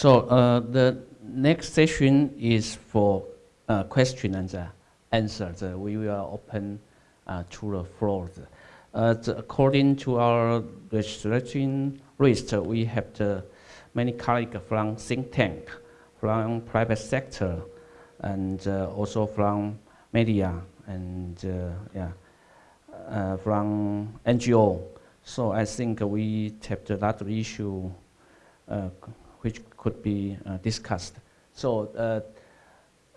So uh, the next session is for uh, question and uh, answer. The, we will open uh, to the floor. Uh, according to our registration list, we have the many colleagues from think tank, from private sector, and uh, also from media and yeah, from NGO. So I think we tapped a lot of issue which could be uh, discussed. So uh,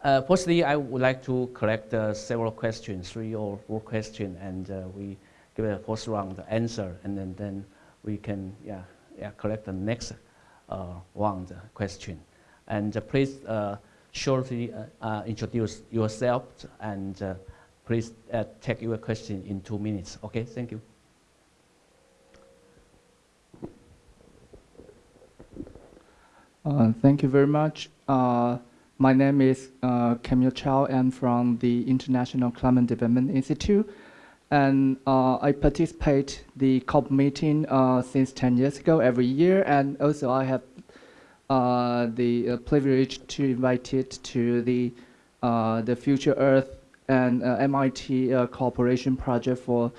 uh, firstly, I would like to collect uh, several questions, three or four questions, and uh, we give a first round answer, and then, then we can yeah, yeah, collect the next uh, round question. And please shortly introduce yourself and please take your question in two minutes. Okay, thank you. Uh, thank you very much. Uh, my name is uh, Camille Chow. I'm from the International Climate Development Institute. And uh, I participate the COP meeting uh, since 10 years ago every year. And also I have the privilege to invite it to the, the Future Earth and MIT cooperation project for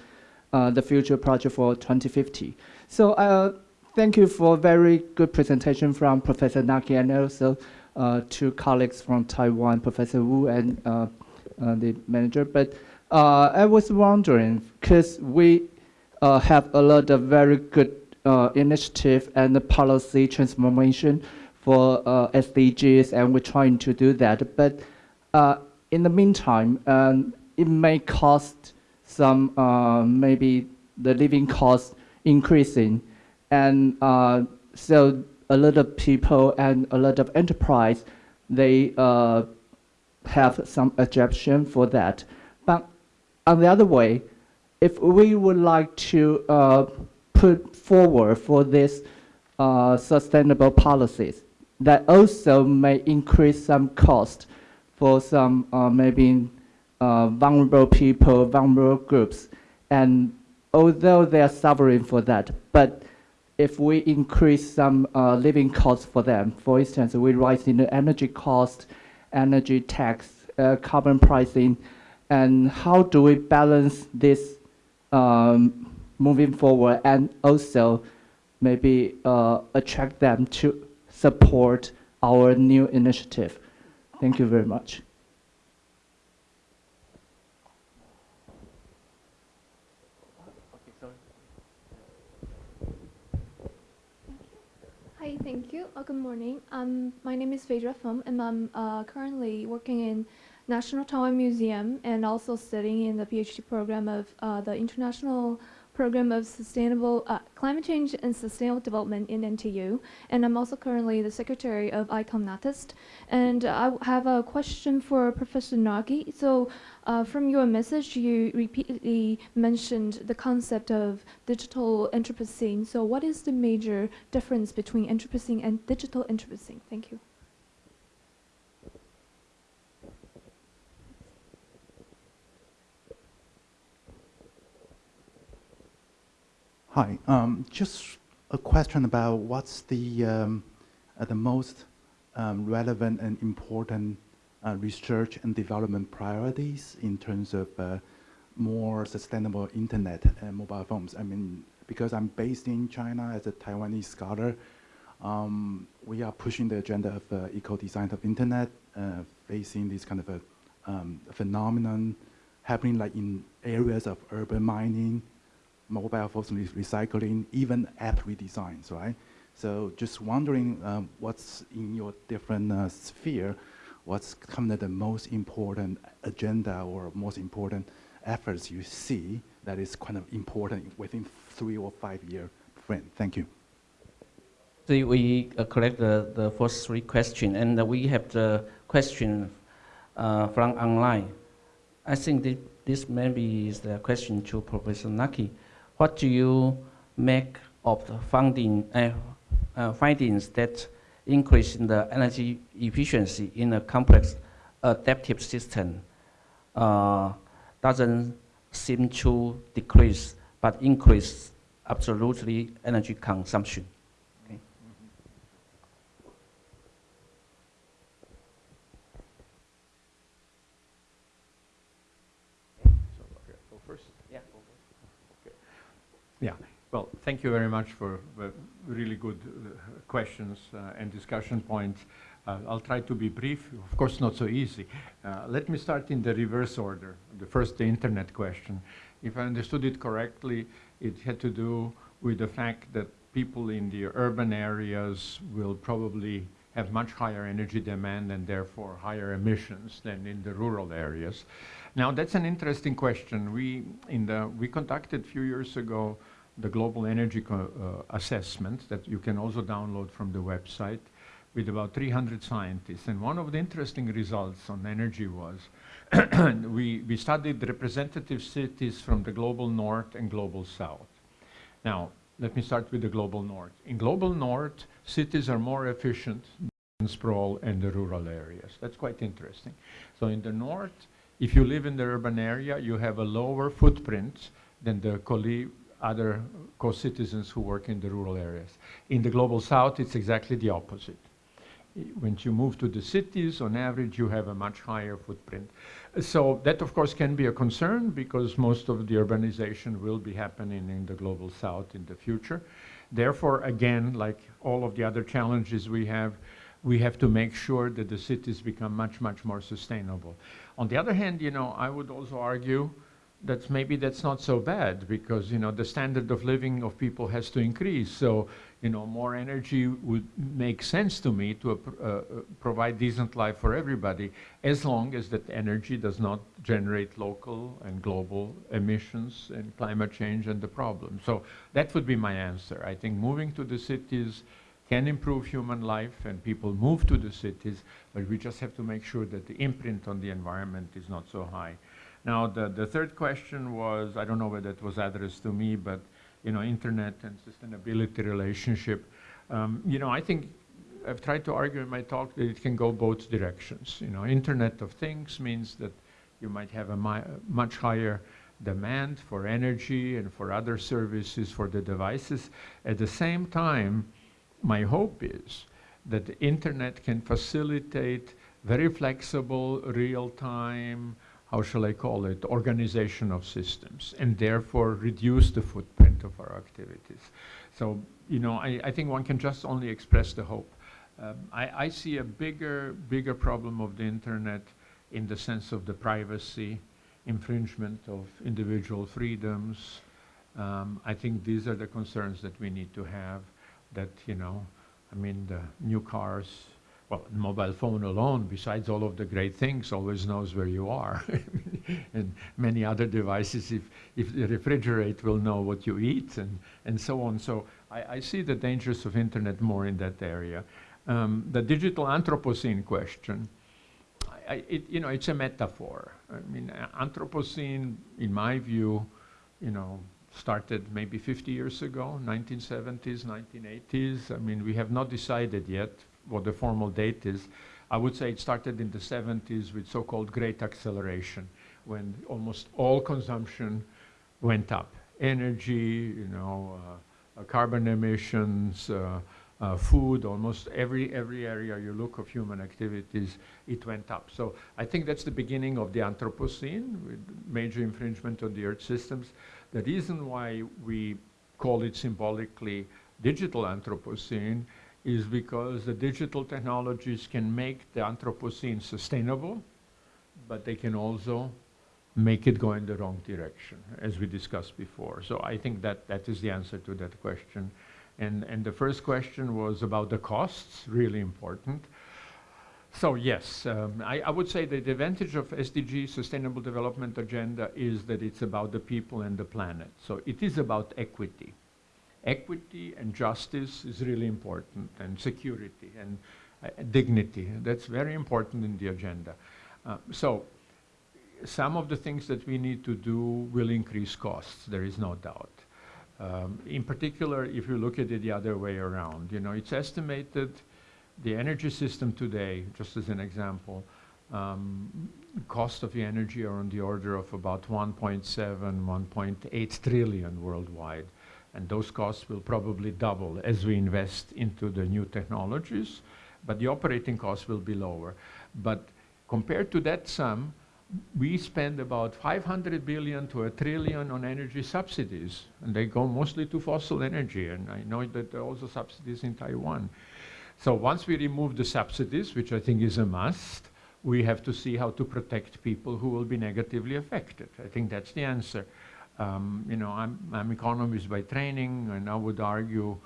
the future project for 2050. So thank you for a very good presentation from Professor Naki and also uh, two colleagues from Taiwan, Professor Wu and uh, uh, the manager. But uh, I was wondering, because we uh, have a lot of very good uh, initiative and policy transformation for SDGs, and we're trying to do that. But in the meantime, um, it may cost some, maybe the living cost increasing. And uh, so a lot of people and a lot of enterprise, they uh, have some objection for that. But on the other way, if we would like to uh, put forward for this uh, sustainable policies that also may increase some cost for some uh, maybe uh, vulnerable people, vulnerable groups, and although they are suffering for that, but if we increase some uh, living costs for them, for instance, we rise in the energy cost, energy tax, uh, carbon pricing, and how do we balance this um, moving forward and also maybe uh, attract them to support our new initiative? Thank you very much. Hi, thank you. Uh, good morning. Um, my name is Phaedra Pham, and I'm uh, currently working in National Taiwan Museum and also studying in the PhD program of uh, the International Program of Sustainable uh, Climate Change and Sustainable Development in NTU. And I'm also currently the secretary of ICOM NATHIST. And I have a question for Professor Naki. So uh, from your message, you repeatedly mentioned the concept of digital Anthropocene. So what is the major difference between Anthropocene and digital Anthropocene? Thank you. Hi. Um, just a question about what's the um, uh, the most um, relevant and important uh, research and development priorities in terms of uh, more sustainable internet and mobile phones. I mean, because I'm based in China as a Taiwanese scholar, um, we are pushing the agenda of uh, eco-design of internet, uh, facing this kind of a um, phenomenon happening like in areas of urban mining, mobile phones recycling, even app redesigns, right? So just wondering um, what's in your different uh, sphere, what's kind of the most important agenda or most important efforts you see that is kind of important within three or five year frame? Thank you. So we uh, collect the, the first three questions, and uh, we have the question uh, from online. I think this maybe is the question to Professor Naki what do you make of the uh, uh, findings that increase in the energy efficiency in a complex adaptive system uh, doesn't seem to decrease but increase absolutely energy consumption? Yeah. Well, thank you very much for uh, really good uh, questions uh, and discussion points. Uh, I'll try to be brief, of course not so easy. Uh, let me start in the reverse order. The first, the internet question. If I understood it correctly, it had to do with the fact that people in the urban areas will probably have much higher energy demand and therefore higher emissions than in the rural areas. Now that's an interesting question. We, in the, we conducted a few years ago the global energy uh, assessment that you can also download from the website with about 300 scientists. And one of the interesting results on energy was we, we studied representative cities from the global north and global south. Now, let me start with the global north. In global north, cities are more efficient than sprawl and the rural areas. That's quite interesting. So in the north, if you live in the urban area, you have a lower footprint than the other co-citizens who work in the rural areas. In the global south, it's exactly the opposite when you move to the cities, on average, you have a much higher footprint. So that, of course, can be a concern because most of the urbanization will be happening in the global south in the future. Therefore, again, like all of the other challenges we have, we have to make sure that the cities become much, much more sustainable. On the other hand, you know, I would also argue that's maybe that's not so bad because you know the standard of living of people has to increase. So you know more energy would make sense to me to uh, uh, provide decent life for everybody as long as that energy does not generate local and global emissions and climate change and the problem. So that would be my answer. I think moving to the cities can improve human life and people move to the cities but we just have to make sure that the imprint on the environment is not so high now, the, the third question was, I don't know whether it was addressed to me, but, you know, internet and sustainability relationship. Um, you know, I think I've tried to argue in my talk that it can go both directions. You know, Internet of Things means that you might have a much higher demand for energy and for other services for the devices. At the same time, my hope is that the internet can facilitate very flexible, real-time, how shall I call it, organization of systems and therefore reduce the footprint of our activities. So, you know, I, I think one can just only express the hope. Um, I, I, see a bigger, bigger problem of the internet in the sense of the privacy, infringement of individual freedoms. Um, I think these are the concerns that we need to have that, you know, I mean, the new cars, well, mobile phone alone, besides all of the great things, always knows where you are. and many other devices, if, if the refrigerator will know what you eat and, and so on. So I, I see the dangers of internet more in that area. Um, the digital Anthropocene question, I, it, you know, it's a metaphor. I mean, Anthropocene, in my view, you know, started maybe 50 years ago, 1970s, 1980s. I mean, we have not decided yet what the formal date is. I would say it started in the 70s with so-called great acceleration, when almost all consumption went up. Energy, you know, uh, uh, carbon emissions, uh, uh, food, almost every, every area you look of human activities, it went up. So I think that's the beginning of the Anthropocene, with major infringement on the Earth systems. The reason why we call it symbolically digital Anthropocene is because the digital technologies can make the Anthropocene sustainable, but they can also make it go in the wrong direction, as we discussed before. So I think that that is the answer to that question. And, and the first question was about the costs, really important. So yes, um, I, I, would say that the advantage of SDG, Sustainable Development Agenda, is that it's about the people and the planet. So it is about equity equity and justice is really important, and security and uh, dignity. That's very important in the agenda. Uh, so some of the things that we need to do will increase costs, there is no doubt. Um, in particular, if you look at it the other way around, you know, it's estimated the energy system today, just as an example, um, cost of the energy are on the order of about 1.7, 1.8 trillion worldwide. And those costs will probably double as we invest into the new technologies, but the operating costs will be lower. But compared to that sum, we spend about 500 billion to a trillion on energy subsidies, and they go mostly to fossil energy. And I know that there are also subsidies in Taiwan. So once we remove the subsidies, which I think is a must, we have to see how to protect people who will be negatively affected. I think that's the answer. Um, you know, I'm, I'm economist by training, and I would argue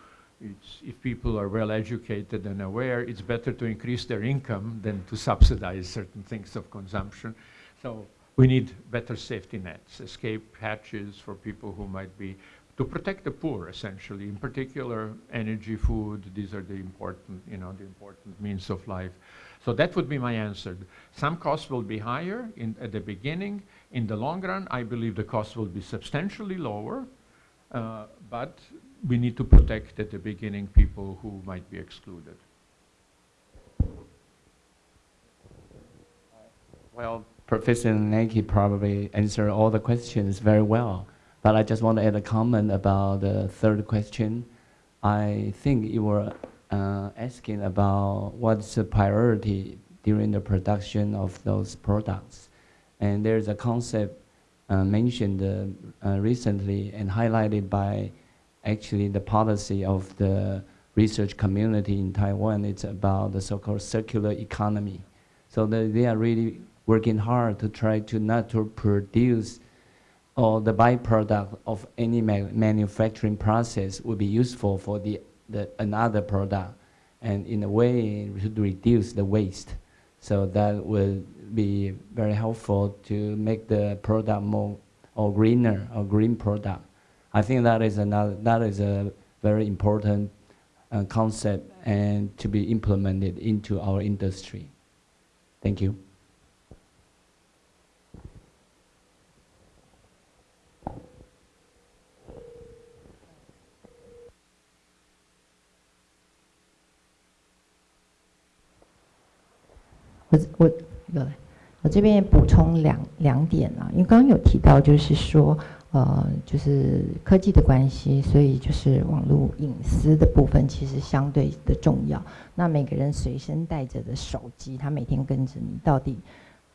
it's, if people are well educated and aware, it's better to increase their income than to subsidize certain things of consumption. So we need better safety nets, escape hatches for people who might be, to protect the poor, essentially. In particular, energy, food, these are the important, you know, the important means of life. So that would be my answer. Some costs will be higher in, at the beginning. In the long run, I believe the cost will be substantially lower, uh, but we need to protect at the beginning people who might be excluded. Well, Professor Naki probably answered all the questions very well, but I just want to add a comment about the third question. I think you were uh, asking about what's the priority during the production of those products. And there's a concept uh, mentioned uh, recently and highlighted by actually the policy of the research community in Taiwan. It's about the so-called circular economy. So the, they are really working hard to try to not to produce or the byproduct of any ma manufacturing process would be useful for the, the another product and in a way to reduce the waste. So that will be very helpful to make the product more or greener or green product. I think that is another that is a very important uh, concept and to be implemented into our industry. Thank you. 我我有，我这边补充两两点啊，因为刚刚有提到，就是说，呃，就是科技的关系，所以就是网络隐私的部分其实相对的重要。那每个人随身带着的手机，他每天跟着你，到底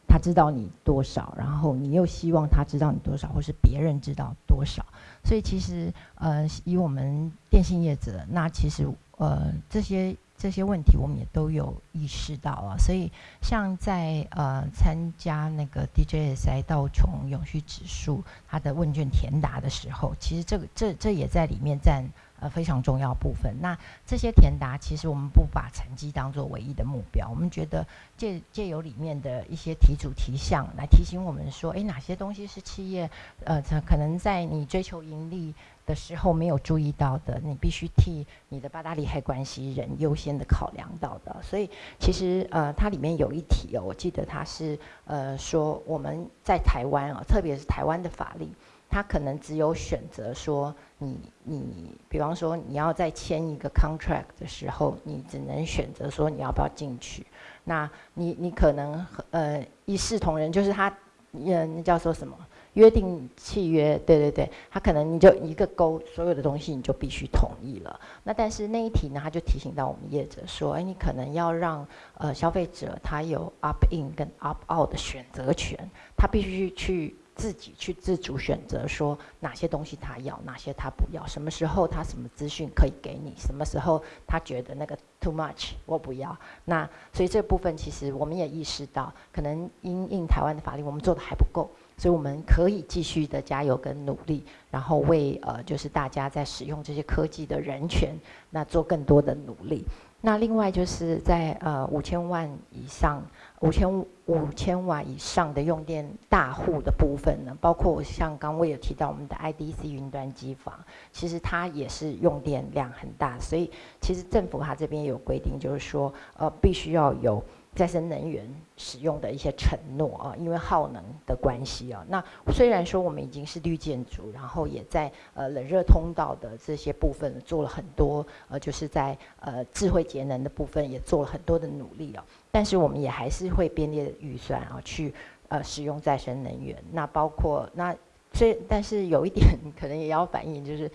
他知道你多少，然后你又希望他知道你多少，或是别人知道多少？所以其实，呃，以我们电信业者，那其实，呃，这些。这些问题我们也都有意识到啊，所以像在呃参加那个 DJSI 道琼永续指数它的问卷填答的时候，其实这个这这也在里面占呃非常重要部分。那这些填答其实我们不把成绩当做唯一的目标，我们觉得借借由里面的一些题主题项来提醒我们说，哎，哪些东西是企业呃可能在你追求盈利。的时候没有注意到的，你必须替你的八大利害关系人优先的考量到的。所以其实呃，它里面有一题哦，我记得它是呃说我们在台湾啊，特别是台湾的法律，他可能只有选择说你你，比方说你要在签一个 contract 的时候，你只能选择说你要不要进去。那你你可能呃一视同仁，就是他嗯那叫做什么？约定契约，对对对，他可能你就一个勾，所有的东西你就必须同意了。那但是那一题呢，他就提醒到我们业者说，哎，你可能要让呃消费者他有 up in 跟 up out 的选择权，他必须去自己去自主选择说哪些东西他要，哪些他不要，什么时候他什么资讯可以给你，什么时候他觉得那个 too much 我不要。那所以这部分其实我们也意识到，可能因应台湾的法律，我们做的还不够。所以我们可以继续的加油跟努力，然后为呃就是大家在使用这些科技的人权，那做更多的努力。那另外就是在呃五千万以上、五千五千瓦以上的用电大户的部分呢，包括像刚我有提到我们的 IDC 云端机房，其实它也是用电量很大，所以其实政府它这边有规定，就是说呃必须要有。再生能源使用的一些承诺啊，因为耗能的关系啊，那虽然说我们已经是绿建筑，然后也在呃冷热通道的这些部分做了很多，呃，就是在呃智慧节能的部分也做了很多的努力啊，但是我们也还是会编列预算啊，去呃使用再生能源。那包括那虽，但是有一点可能也要反映，就是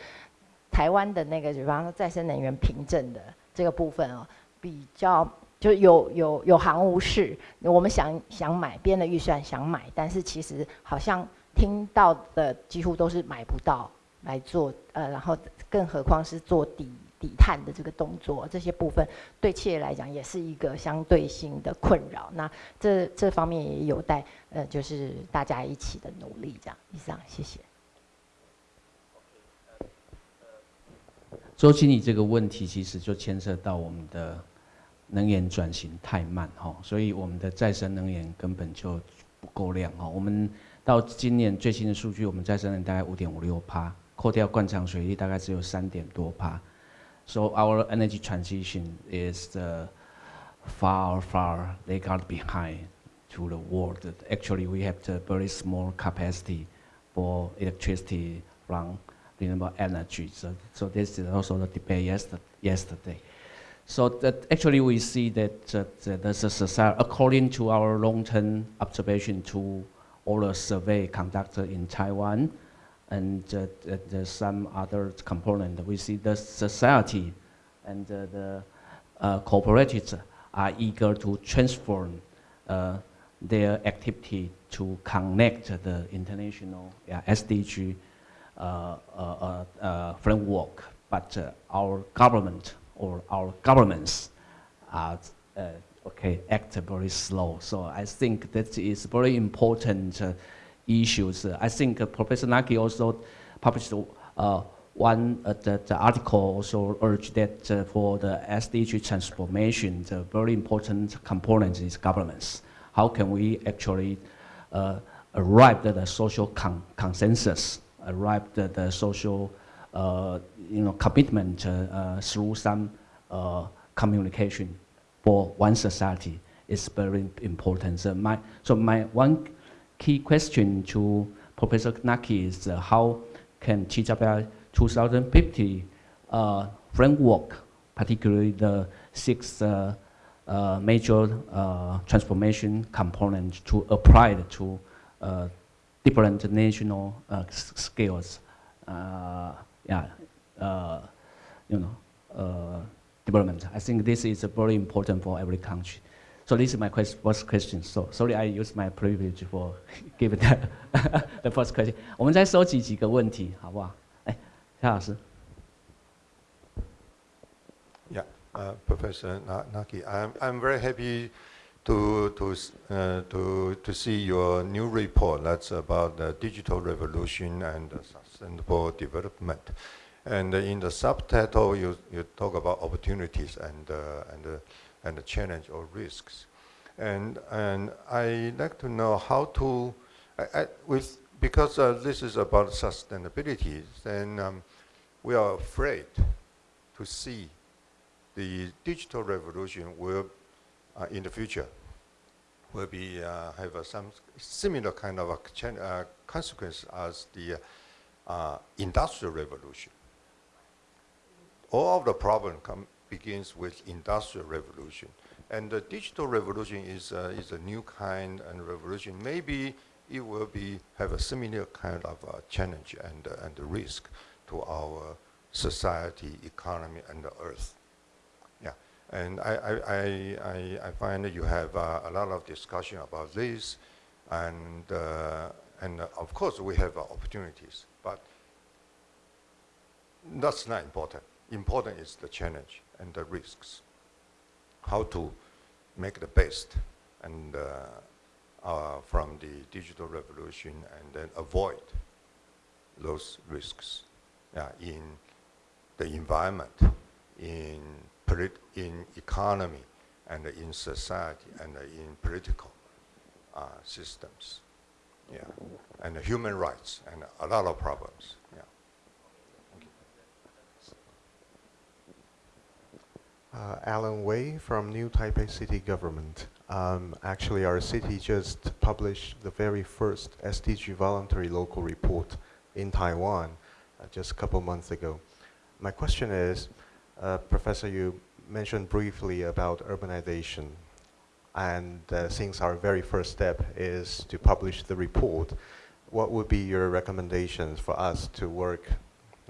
台湾的那个，比方说再生能源凭证的这个部分啊，比较。就有有有行无市，我们想想买，编的预算想买，但是其实好像听到的几乎都是买不到来做，呃，然后更何况是做底底碳的这个动作，这些部分对企业来讲也是一个相对性的困扰。那这这方面也有待呃，就是大家一起的努力。这样，以上，谢谢。周经理这个问题其实就牵涉到我们的能源转型太慢哈，所以我们的再生能源根本就不够量哈。我们到今年最新的数据，我们再生能源大概五点五六帕，扣掉灌肠水利大概只有三点多帕。So our energy transition is the far far they got behind to the world. Actually, we have the very small capacity for electricity run renewable energy. So, so this is also the debate yesterday. So that actually we see that uh, there's a society, according to our long-term observation to all the survey conducted in Taiwan, and uh, some other component, we see the society and uh, the uh, cooperatives are eager to transform uh, their activity to connect the international SDG uh, uh, uh, framework, but our government or our governments are okay act very slow. So I think that is very important issues. I think Professor Naki also published one uh, the, the, article also urged that uh, for the SDG transformation, the very important component is governments. How can we actually uh, arrive at a social con consensus arrive at the social uh, you know, commitment uh, uh, through some communication for one society is very important. So my, so my one key question to Professor Naki is uh, how can TWI 2050 uh, framework, particularly the six uh, major transformation components to apply to different national uh, scales, uh, yeah, uh, you know, development. I think this is very important for every country. So this is my quest first question. So sorry, I use my privilege for giving the the first question. 我们再收集几个问题，好不好？哎，夏老师。Yeah, uh, Professor Naki, I'm I'm very happy to to uh, to to see your new report. That's about the digital revolution and sustainable development. And in the subtitle, you you talk about opportunities and uh, and uh, and the challenge or risks. And and I like to know how to I, I, with because uh, this is about sustainability. Then um, we are afraid to see the digital revolution will uh, in the future will be uh, have uh, some similar kind of uh, consequence as the uh, industrial revolution. All of the problem come, begins with industrial revolution. And the digital revolution is, uh, is a new kind of revolution. Maybe it will be, have a similar kind of uh, challenge and, and risk to our society, economy, and the earth. Yeah, And I, I, I, I find that you have uh, a lot of discussion about this, and, uh, and uh, of course we have opportunities, but that's not important. Important is the challenge and the risks. How to make the best and uh, from the digital revolution and then avoid those risks in the environment, in in economy and in society and in political uh, systems. Yeah, and human rights and a lot of problems. Yeah. Uh, Alan Wei from New Taipei City Government. Um, actually, our city just published the very first SDG voluntary local report in Taiwan uh, just a couple months ago. My question is, uh, Professor, you mentioned briefly about urbanization. And uh, since our very first step is to publish the report, what would be your recommendations for us to work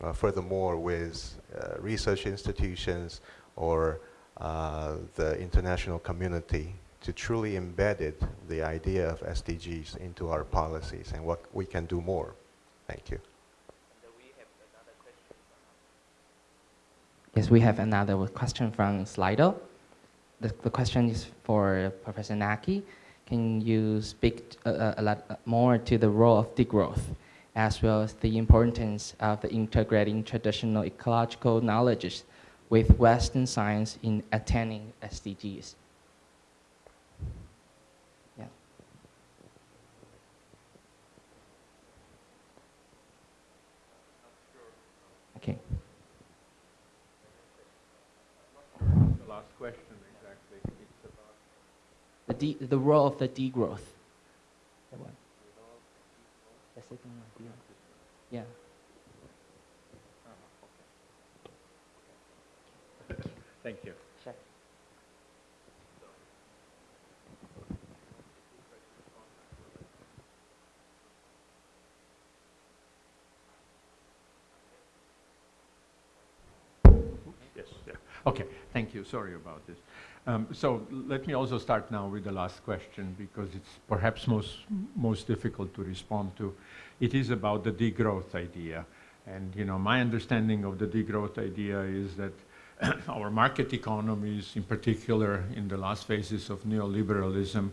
uh, furthermore with uh, research institutions or uh, the international community to truly embed the idea of SDGs into our policies and what we can do more. Thank you. Yes, we have another question from Slido. The, the question is for Professor Naki. Can you speak a, uh, uh, a lot uh, more to the role of degrowth, as well as the importance of the integrating traditional ecological knowledges with Western science in attaining SDGs? Yeah. Okay. The last question exactly. It's about The, de the role of the degrowth. That one. The second one. Yeah. Ah, Thank you. Sure. Yes, yeah. Okay, thank you. Sorry about this. Um, so let me also start now with the last question because it's perhaps most, most difficult to respond to. It is about the degrowth idea. And, you know, my understanding of the degrowth idea is that our market economies, in particular in the last phases of neoliberalism,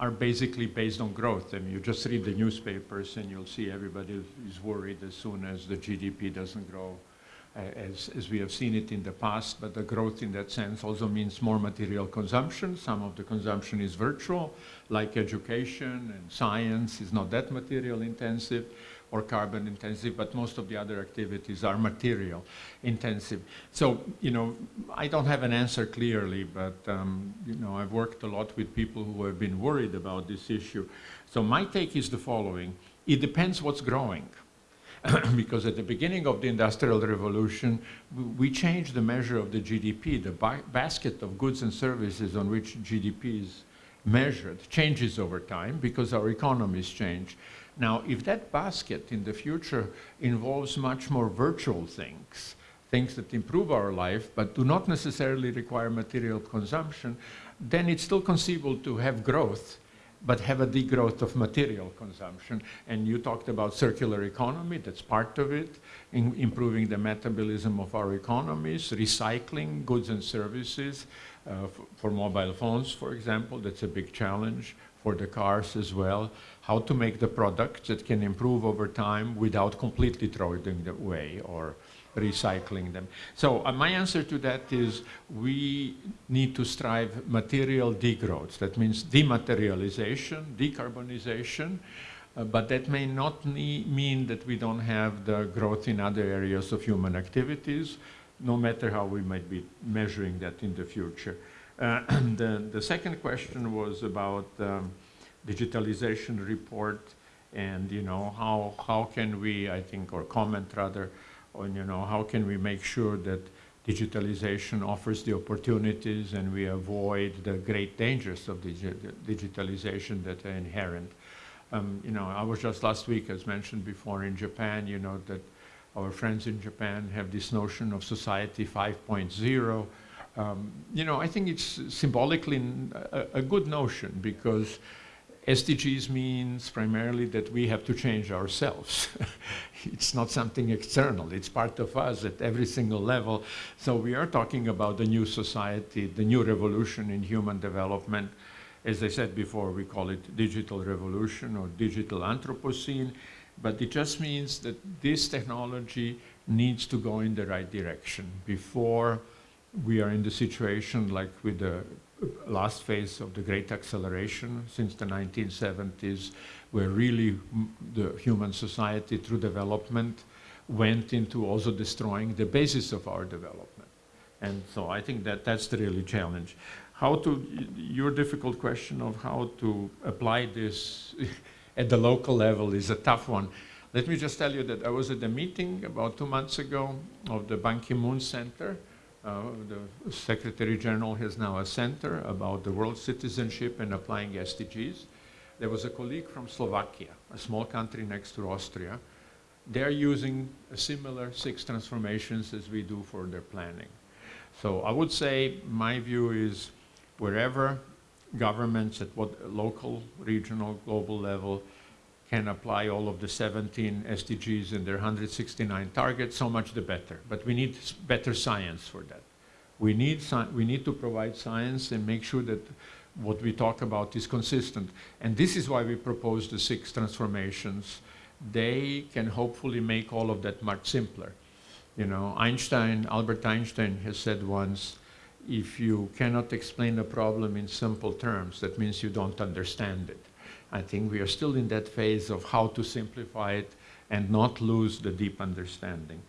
are basically based on growth. I mean, you just read the newspapers and you'll see everybody is worried as soon as the GDP doesn't grow as, as we have seen it in the past, but the growth in that sense also means more material consumption. Some of the consumption is virtual, like education and science is not that material intensive or carbon intensive, but most of the other activities are material intensive. So, you know, I don't have an answer clearly, but, um, you know, I've worked a lot with people who have been worried about this issue. So my take is the following. It depends what's growing. because at the beginning of the Industrial Revolution, we changed the measure of the GDP. The ba basket of goods and services on which GDP is measured changes over time because our economies change. Now, if that basket in the future involves much more virtual things, things that improve our life but do not necessarily require material consumption, then it's still conceivable to have growth but have a degrowth of material consumption. And you talked about circular economy, that's part of it, in improving the metabolism of our economies, recycling goods and services uh, for mobile phones, for example, that's a big challenge for the cars as well, how to make the products that can improve over time without completely throwing them away or recycling them. So uh, my answer to that is we need to strive material degrowth. That means dematerialization, decarbonization, uh, but that may not mean that we don't have the growth in other areas of human activities, no matter how we might be measuring that in the future. Uh, the, the, second question was about um, digitalization report and, you know, how, how can we, I think, or comment rather, on, you know, how can we make sure that digitalization offers the opportunities and we avoid the great dangers of digi digitalization that are inherent. Um, you know, I was just last week, as mentioned before, in Japan, you know, that our friends in Japan have this notion of society 5.0. Um, you know, I think it's symbolically a, a good notion because SDGs means primarily that we have to change ourselves. it's not something external, it's part of us at every single level. So we are talking about the new society, the new revolution in human development. As I said before, we call it digital revolution or digital Anthropocene, but it just means that this technology needs to go in the right direction before we are in the situation like with the last phase of the great acceleration since the 1970s, where really the human society through development went into also destroying the basis of our development. And so I think that that's the really challenge. How to, your difficult question of how to apply this at the local level is a tough one. Let me just tell you that I was at a meeting about two months ago of the Ban Ki-moon Center, uh, the Secretary General has now a center about the world citizenship and applying SDGs. There was a colleague from Slovakia, a small country next to Austria. They're using a similar six transformations as we do for their planning. So I would say my view is wherever governments at what local, regional, global level can apply all of the 17 SDGs and their 169 targets, so much the better. But we need better science for that. We need, we need to provide science and make sure that what we talk about is consistent. And this is why we propose the six transformations. They can hopefully make all of that much simpler. You know, Einstein, Albert Einstein has said once, if you cannot explain a problem in simple terms, that means you don't understand it. I think we are still in that phase of how to simplify it and not lose the deep understanding.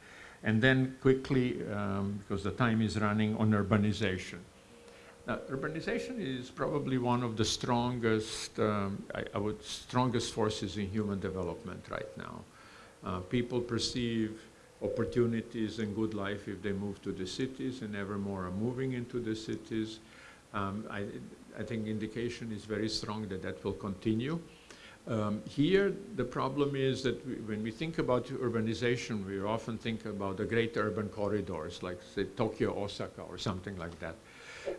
And then quickly, um, because the time is running, on urbanization. Now, urbanization is probably one of the strongest, um, I, I, would, strongest forces in human development right now. Uh, people perceive opportunities and good life if they move to the cities, and ever more are moving into the cities. Um, I, I think indication is very strong that that will continue. Um, here, the problem is that we, when we think about urbanization, we often think about the great urban corridors, like say Tokyo, Osaka, or something like that.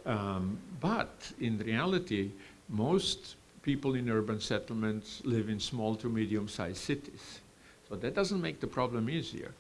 Um, but in reality, most people in urban settlements live in small to medium-sized cities. So that doesn't make the problem easier,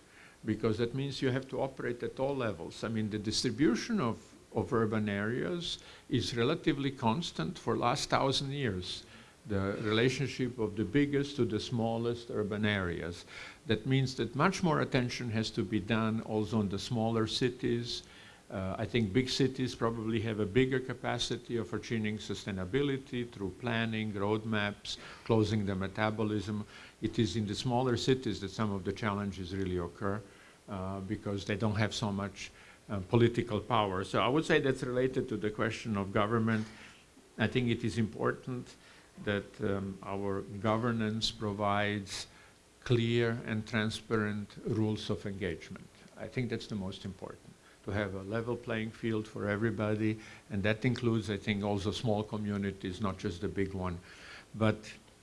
because that means you have to operate at all levels. I mean, the distribution of of urban areas is relatively constant for last thousand years. The relationship of the biggest to the smallest urban areas. That means that much more attention has to be done also on the smaller cities. Uh, I think big cities probably have a bigger capacity of achieving sustainability through planning, roadmaps, closing the metabolism. It is in the smaller cities that some of the challenges really occur uh, because they don't have so much uh, political power. So I would say that's related to the question of government. I think it is important that um, our governance provides clear and transparent rules of engagement. I think that's the most important, to have a level playing field for everybody, and that includes, I think, also small communities, not just the big one. But,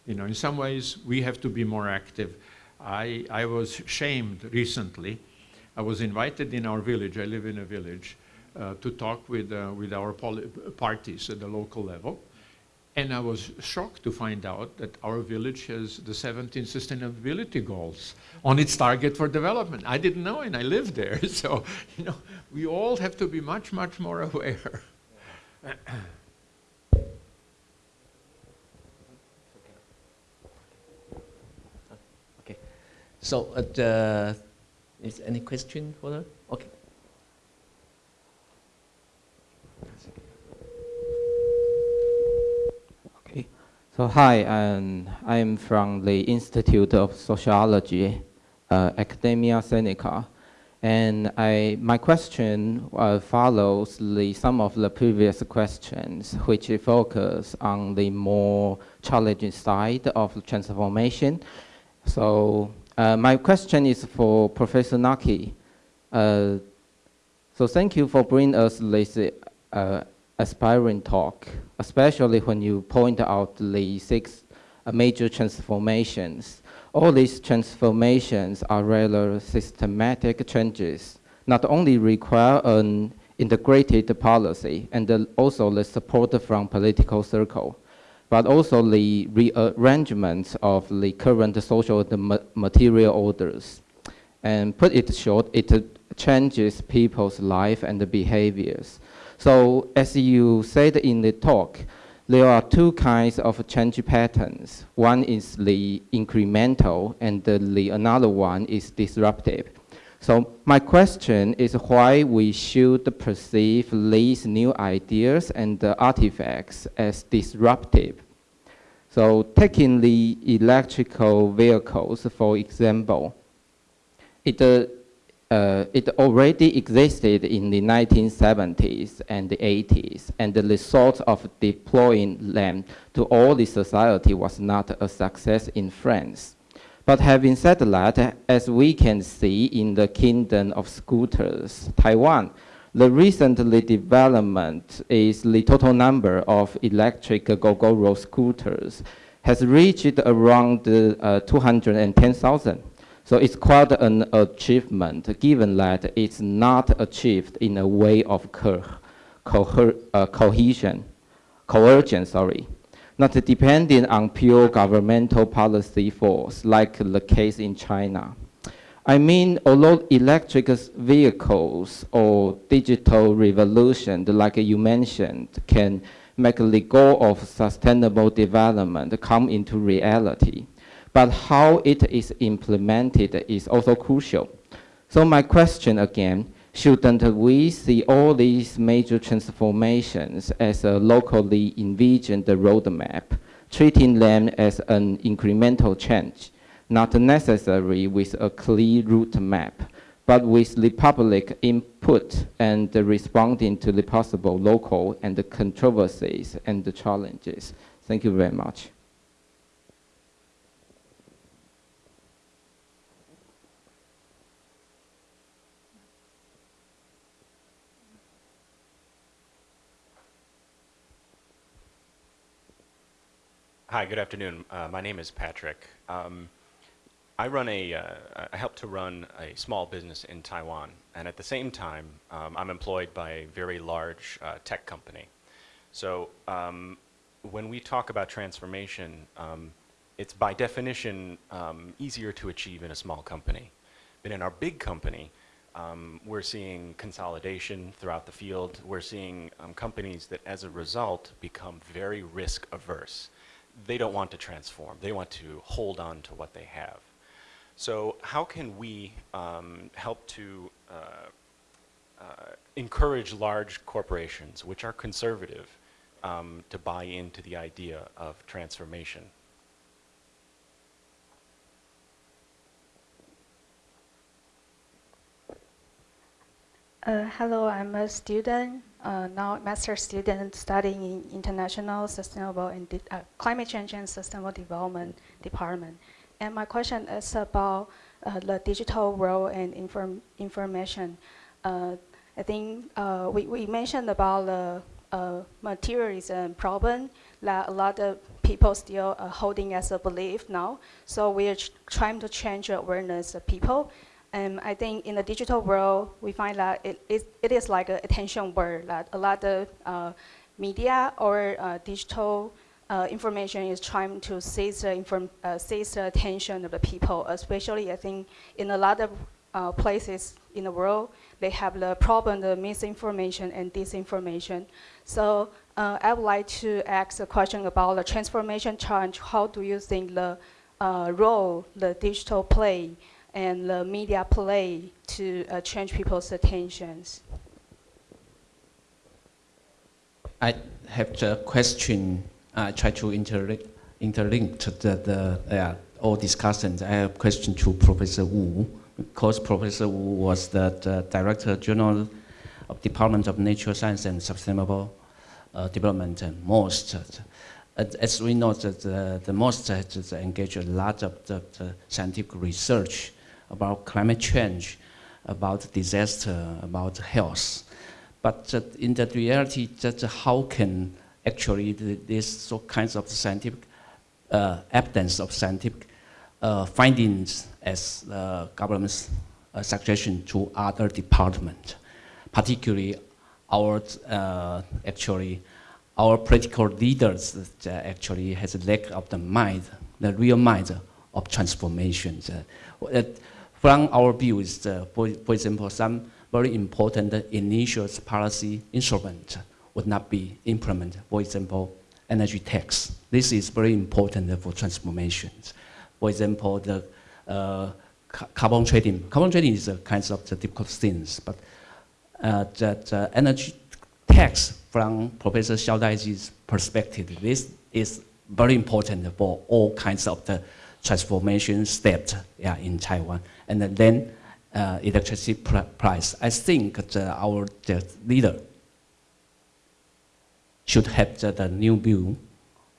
you know, in some ways, we have to be more active. I, I was shamed recently I was invited in our village, I live in a village, uh, to talk with, uh, with our parties at the local level. And I was shocked to find out that our village has the 17 sustainability goals on its target for development. I didn't know and I lived there. So, you know, we all have to be much, much more aware. okay. So, uh, is any question for her? Okay. Okay. So hi, um, I'm from the Institute of Sociology, uh, Academia Sinica. And I, my question uh, follows the, some of the previous questions, which focus on the more challenging side of transformation. So uh, my question is for Professor Naki. Uh, so thank you for bringing us this uh, aspiring talk, especially when you point out the six uh, major transformations. All these transformations are rather systematic changes, not only require an integrated policy and also the support from political circle, but also the rearrangement of the current social material orders. And put it short, it changes people's life and behaviors. So as you said in the talk, there are two kinds of change patterns. One is the incremental and the another one is disruptive. So my question is why we should perceive these new ideas and artifacts as disruptive. So taking the electrical vehicles, for example, it, uh, uh, it already existed in the 1970s and the 80s, and the result of deploying them to all the society was not a success in France. But having said that, as we can see in the kingdom of scooters, Taiwan, the recently development is the total number of electric Gogoro scooters has reached around uh, 210,000. So it's quite an achievement, given that it's not achieved in a way of co co uh, cohesion, coercion, sorry, not depending on pure governmental policy force, like the case in China. I mean, although electric vehicles or digital revolution, like you mentioned, can make the goal of sustainable development come into reality. But how it is implemented is also crucial. So my question again, shouldn't we see all these major transformations as a locally envisioned roadmap, treating them as an incremental change, not necessary with a clear route map, but with the public input and responding to the possible local and the controversies and the challenges. Thank you very much. Hi, good afternoon. Uh, my name is Patrick. Um, I run a, uh, I help to run a small business in Taiwan, and at the same time, um, I'm employed by a very large uh, tech company. So um, when we talk about transformation, um, it's by definition um, easier to achieve in a small company. But in our big company, um, we're seeing consolidation throughout the field. We're seeing companies that, as a result, become very risk averse. They don't want to transform. They want to hold on to what they have. So how can we um, help to uh, uh, encourage large corporations, which are conservative, um, to buy into the idea of transformation? Uh, hello, I'm a student, uh, now master student studying in International Sustainable and uh, Climate Change and Sustainable Development Department. And my question is about uh, the digital world and inform information. Uh, I think uh, we, we mentioned about the uh, materialism problem that a lot of people still holding as a belief now. So we are trying to change awareness of people. And I think in the digital world, we find that it, it, it is like an attention word that a lot of uh, media or uh, digital uh, information is trying to seize the, inform, uh, seize the attention of the people, especially I think in a lot of uh, places in the world, they have the problem of misinformation and disinformation. So uh, I would like to ask a question about the transformation challenge. How do you think the role the digital play and the media play to uh, change people's attentions? I have a question I try to interlink, interlink to the, the uh, all discussions. I have a question to Professor Wu, because Professor Wu was the, the Director General of Department of Natural Science and Sustainable uh, Development and MOST. as we know, that the, the MOST has engaged a lot of the, the scientific research about climate change, about disaster, about health. But uh, in the reality, that how can actually these so kinds of scientific uh, evidence of scientific uh, findings as uh, government's uh, suggestion to other departments, particularly our uh, actually our political leaders actually has a lack of the mind, the real mind of transformation. From our view is, for, for example, some very important initial policy instrument would not be implemented. For example, energy tax. This is very important for transformations. For example, the uh, carbon trading. Carbon trading is a kind of the difficult things, but uh, that uh, energy tax from Professor Xiao Daiji's perspective, this is very important for all kinds of the transformation steps yeah, in Taiwan. And then uh, electricity pr price. I think the, our the leader should have the, the new view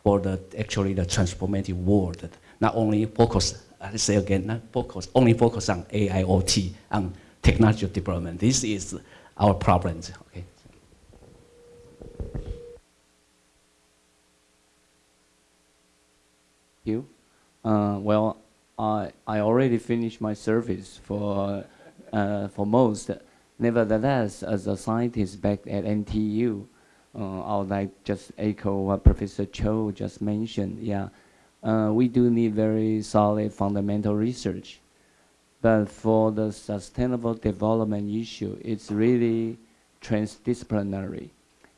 for the actually the transformative world. Not only focus, I say again, not focus, only focus on AIoT, on technology development. This is our problem. Okay. You? Uh, well, I, I already finished my service for, uh, for MOST. Nevertheless, as a scientist back at NTU, uh, I would like just echo what Professor Cho just mentioned. Yeah, uh, we do need very solid fundamental research. But for the sustainable development issue, it's really transdisciplinary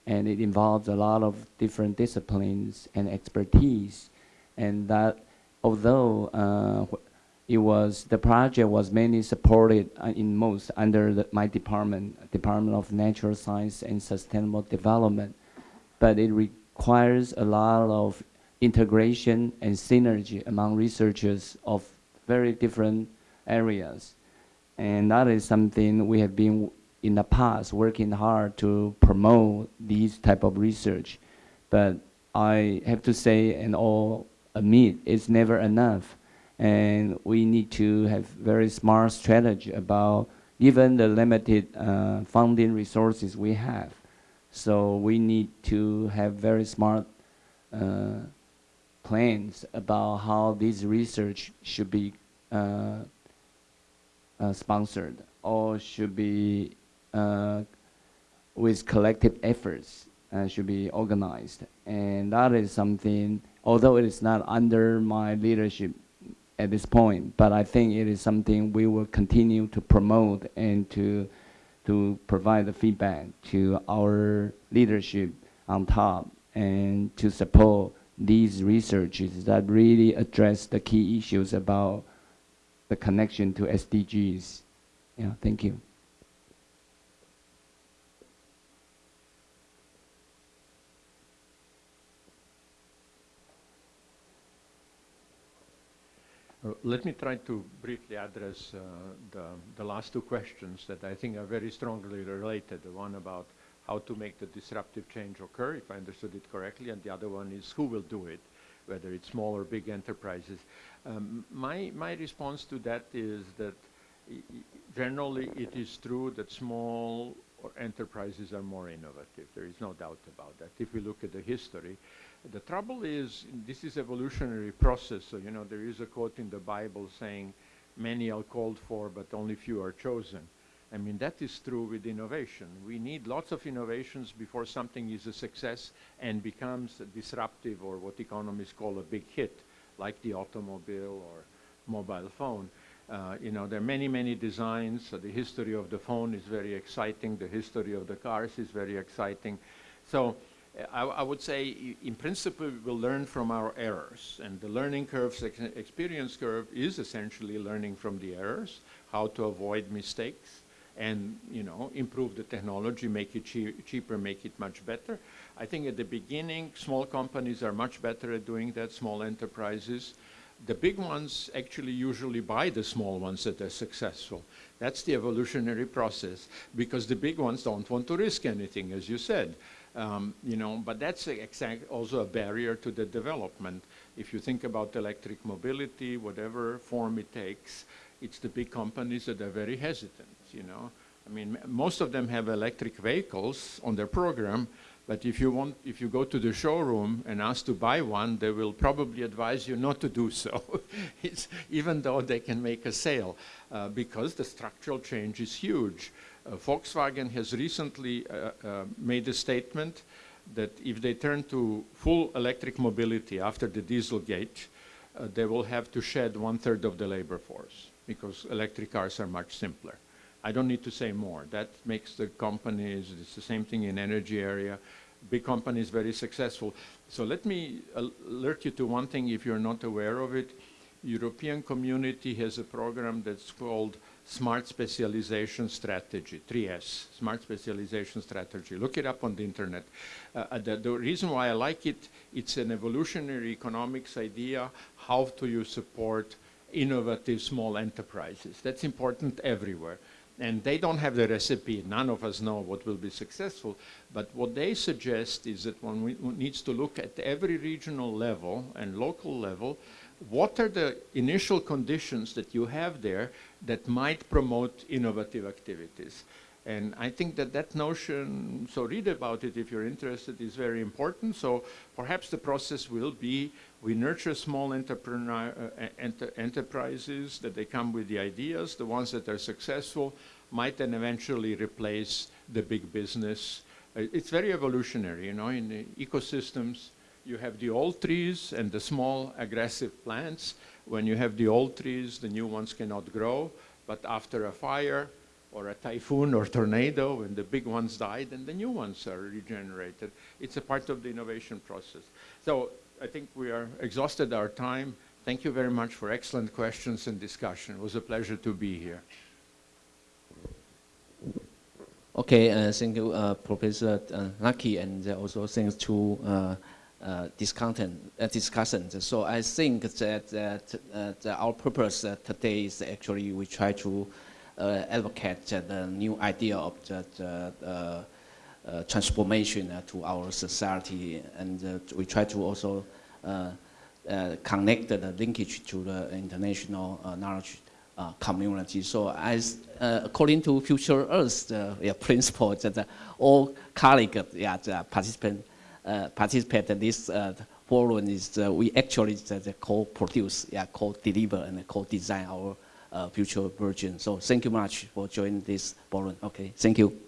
and it involves a lot of different disciplines and expertise. And that although uh, it was the project was mainly supported uh, in MOST under the, my department, Department of Natural Science and Sustainable Development, but it requires a lot of integration and synergy among researchers of very different areas. And that is something we have been in the past working hard to promote these type of research. But I have to say and all admit is never enough and we need to have very smart strategy about even the limited uh, funding resources we have. So we need to have very smart uh, plans about how this research should be uh, uh sponsored or should be uh, with collective efforts uh, should be organized. And that is something, although it is not under my leadership at this point, but I think it is something we will continue to promote and to, to provide the feedback to our leadership on top and to support these researches that really address the key issues about the connection to SDGs. Yeah, thank you. Let me try to briefly address uh, the, the last two questions that I think are very strongly related. The one about how to make the disruptive change occur, if I understood it correctly, and the other one is who will do it, whether it's small or big enterprises. Um, my, my response to that is that generally it is true that small enterprises are more innovative. There is no doubt about that. If we look at the history, the trouble is, this is evolutionary process. So, you know, there is a quote in the Bible saying, many are called for, but only few are chosen. I mean, that is true with innovation. We need lots of innovations before something is a success and becomes disruptive or what economists call a big hit, like the automobile or mobile phone. Uh, you know, there are many, many designs. So the history of the phone is very exciting. The history of the cars is very exciting. So I, I, would say, in principle, we'll learn from our errors. And the learning curve, experience curve, is essentially learning from the errors, how to avoid mistakes, and you know, improve the technology, make it che cheaper, make it much better. I think at the beginning, small companies are much better at doing that, small enterprises. The big ones actually usually buy the small ones that are successful. That's the evolutionary process because the big ones don't want to risk anything, as you said. Um, you know, but that's exact also a barrier to the development. If you think about electric mobility, whatever form it takes, it's the big companies that are very hesitant, you know. I mean, most of them have electric vehicles on their program, but if you want, if you go to the showroom and ask to buy one, they will probably advise you not to do so, even though they can make a sale, uh, because the structural change is huge. Uh, Volkswagen has recently uh, uh, made a statement that if they turn to full electric mobility after the Dieselgate, uh, they will have to shed one third of the labor force because electric cars are much simpler. I don't need to say more. That makes the companies, it's the same thing in energy area, big companies very successful. So let me alert you to one thing if you're not aware of it. European community has a program that's called Smart Specialization Strategy, 3S, Smart Specialization Strategy. Look it up on the internet. Uh, the, the, reason why I like it, it's an evolutionary economics idea, how do you support innovative small enterprises. That's important everywhere. And they don't have the recipe. None of us know what will be successful. But what they suggest is that one needs to look at every regional level and local level what are the initial conditions that you have there that might promote innovative activities? And I think that that notion, so read about it if you're interested, is very important. So perhaps the process will be we nurture small entrepreneur, uh, enter enterprises that they come with the ideas. The ones that are successful might then eventually replace the big business. Uh, it's very evolutionary, you know, in ecosystems, you have the old trees and the small aggressive plants. When you have the old trees, the new ones cannot grow. But after a fire, or a typhoon or tornado when the big ones died and the new ones are regenerated. It's a part of the innovation process. So I think we are exhausted our time. Thank you very much for excellent questions and discussion. It was a pleasure to be here. Okay, uh, thank you, uh, Professor uh, Naki, and also thanks to uh, uh, content uh, discussion. So I think that, that, that our purpose today is actually we try to uh, advocate the new idea of the, the uh, transformation uh, to our society, and we try to also connect the linkage to the international knowledge uh, community. So as uh, according to Future Earth uh, yeah, principle, that all colleagues yeah, participant participate in this forum is we actually co-produce, yeah, co-deliver and co-design our uh, Uh, future version. So thank you much for joining this forum. Okay, thank you.